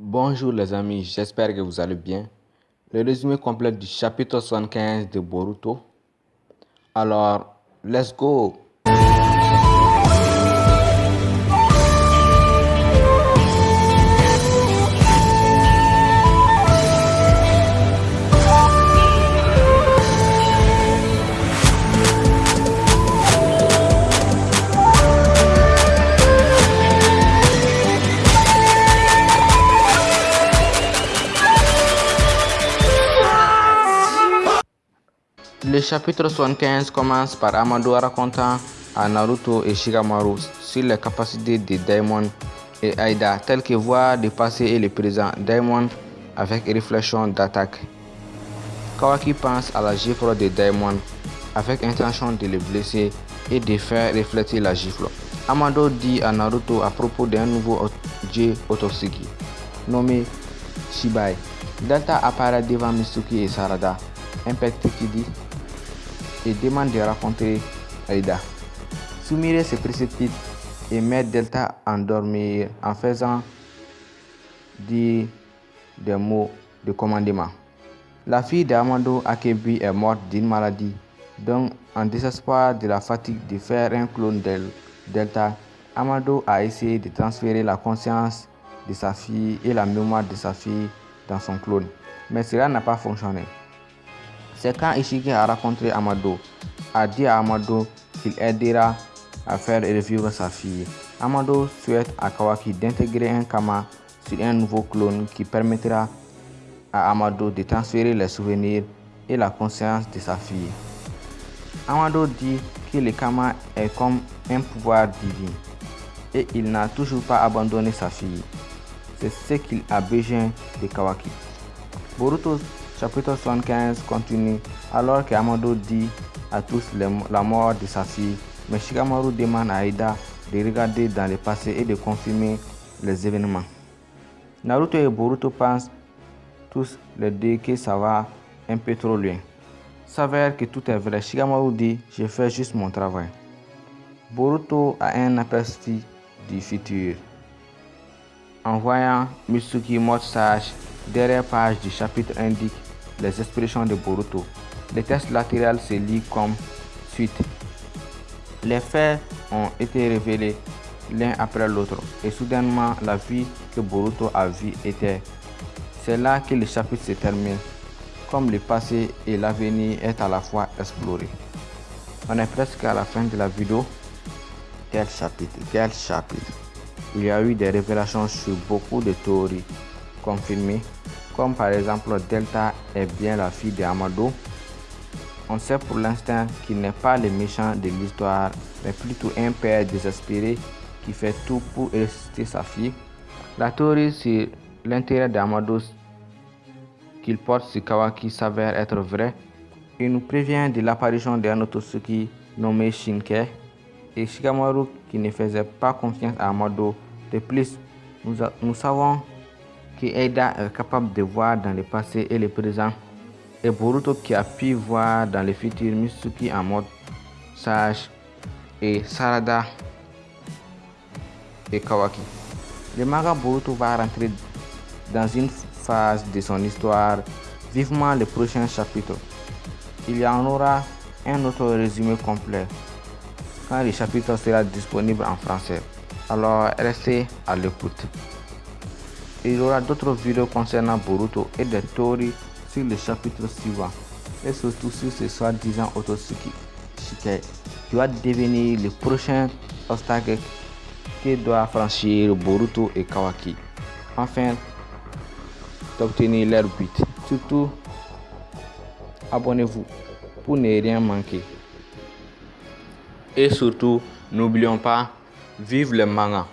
Bonjour les amis, j'espère que vous allez bien. Le résumé complet du chapitre 75 de Boruto. Alors, let's go Le chapitre 75 commence par Amado racontant à Naruto et Shikamaru sur les capacités de Daimon et Aida, telles que voir le passé et le présent. Daimon avec réflexion d'attaque. Kawaki pense à la gifle de Daimon avec intention de le blesser et de faire refléter la gifle. Amado dit à Naruto à propos d'un nouveau dieu nommé Shibai. Delta apparaît devant Mitsuki et Sarada. Impact qui dit et demande de rencontrer Aida. Sumire se précipite et met Delta à dormir en faisant dire des mots de commandement. La fille d'Amando Akebi est morte d'une maladie, donc en désespoir de la fatigue de faire un clone de Delta, Amado a essayé de transférer la conscience de sa fille et la mémoire de sa fille dans son clone, mais cela n'a pas fonctionné. C'est quand Ishiki a rencontré Amado, a dit à Amado qu'il aidera à faire revivre sa fille. Amado souhaite à Kawaki d'intégrer un Kama sur un nouveau clone qui permettra à Amado de transférer les souvenirs et la conscience de sa fille. Amado dit que le Kama est comme un pouvoir divin et il n'a toujours pas abandonné sa fille. C'est ce qu'il a besoin de Kawaki. Boruto chapitre 75 continue alors que Amado dit à tous la mort de sa fille, mais Shikamaru demande à Aida de regarder dans le passé et de confirmer les événements. Naruto et Boruto pensent tous les deux que ça va un peu trop loin. S'avère que tout est vrai. Shikamaru dit Je fais juste mon travail. Boruto a un aperçu du futur. En voyant Mitsuki mort sage, derrière page du chapitre indique les expressions de Boruto. Le texte latéral se lit comme suite. Les faits ont été révélés l'un après l'autre et soudainement la vie que Boruto a vue était. C'est là que le chapitre se termine, comme le passé et l'avenir est à la fois exploré. On est presque à la fin de la vidéo. Quel chapitre, quel chapitre. Il y a eu des révélations sur beaucoup de théories confirmées comme par exemple Delta est bien la fille de Amado. On sait pour l'instant qu'il n'est pas le méchant de l'histoire, mais plutôt un père désespéré qui fait tout pour ressusciter sa fille. La théorie sur l'intérêt d'Amado qu'il porte sur Kawaki s'avère être vraie. Il nous prévient de l'apparition d'un Otosuki nommé Shinke et Shikamaru qui ne faisait pas confiance à Amado. De plus, nous savons que Eida est capable de voir dans le passé et le présent, et Boruto qui a pu voir dans le futur Mitsuki en mode sage, et Sarada et Kawaki. Le manga Boruto va rentrer dans une phase de son histoire, vivement le prochain chapitre. Il y en aura un autre résumé complet quand le chapitre sera disponible en français. Alors restez à l'écoute. Il y aura d'autres vidéos concernant Boruto et des théories sur le chapitre suivant et surtout sur ce soi-disant Otosuki Shikai qui va devenir le prochain obstacle que doit franchir Boruto et Kawaki afin d'obtenir leur but. Surtout, abonnez-vous pour ne rien manquer. Et surtout, n'oublions pas, vive le manga.